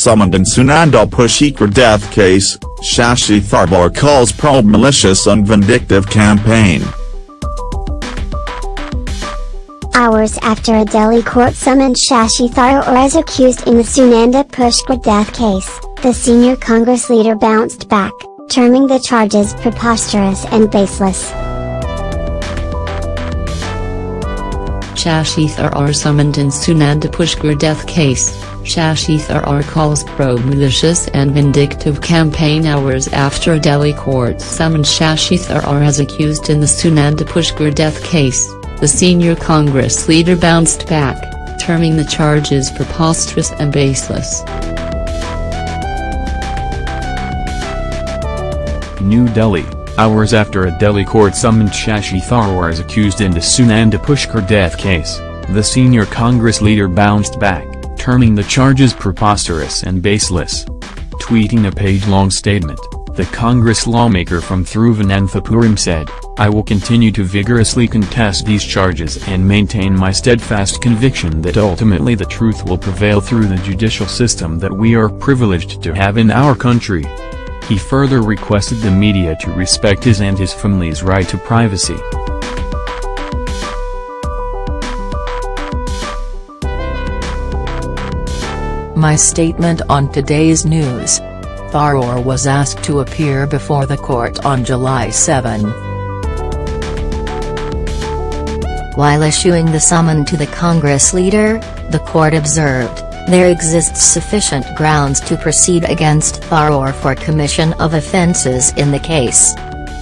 Summoned in Sunanda Pushkar death case, Shashi Tharoor calls probe malicious and vindictive campaign. Hours after a Delhi court summoned Shashi Tharoor as accused in the Sunanda Pushkar death case, the senior Congress leader bounced back, terming the charges preposterous and baseless. Shashi Tharoor summoned in Sunanda Pushkar death case, Shashi Tharoor calls pro-malicious and vindictive campaign hours after Delhi court summoned Shashi Tharoor as accused in the Sunanda Pushkar death case, the senior Congress leader bounced back, terming the charges preposterous and baseless. New Delhi hours after a Delhi court summoned Shashi Tharoor as accused in the Sunanda Pushkar death case, the senior Congress leader bounced back, terming the charges preposterous and baseless. Tweeting a page-long statement, the Congress lawmaker from Thiruvananthapuram said, I will continue to vigorously contest these charges and maintain my steadfast conviction that ultimately the truth will prevail through the judicial system that we are privileged to have in our country. He further requested the media to respect his and his family's right to privacy. My statement on today's news. Tharoor was asked to appear before the court on July 7. While issuing the summon to the Congress leader, the court observed, there exists sufficient grounds to proceed against Tharoor for commission of offences in the case.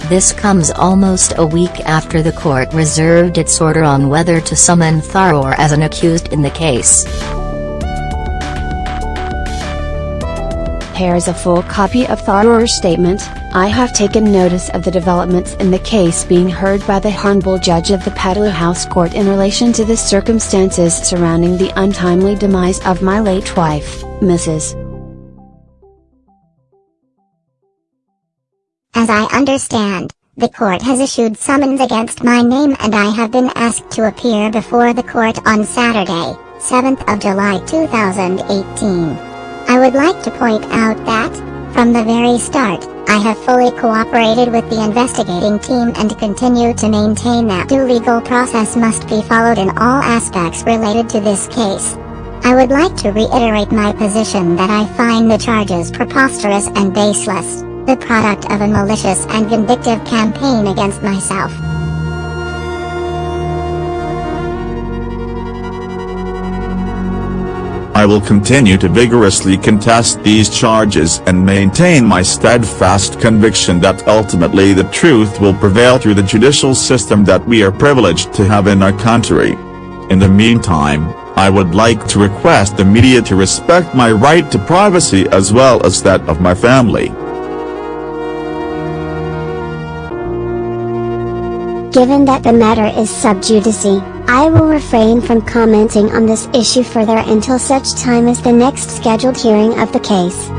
This comes almost a week after the court reserved its order on whether to summon Tharoor as an accused in the case. Here's a full copy of Tharoor's statement, I have taken notice of the developments in the case being heard by the Honorable Judge of the Patiala House Court in relation to the circumstances surrounding the untimely demise of my late wife, Mrs. As I understand, the court has issued summons against my name and I have been asked to appear before the court on Saturday, 7th of July 2018. I would like to point out that, from the very start, I have fully cooperated with the investigating team and continue to maintain that due legal process must be followed in all aspects related to this case. I would like to reiterate my position that I find the charges preposterous and baseless, the product of a malicious and vindictive campaign against myself. Will continue to vigorously contest these charges and maintain my steadfast conviction that ultimately the truth will prevail through the judicial system that we are privileged to have in our country. In the meantime, I would like to request the media to respect my right to privacy as well as that of my family. Given that the matter is sub judice, I will refrain from commenting on this issue further until such time as the next scheduled hearing of the case.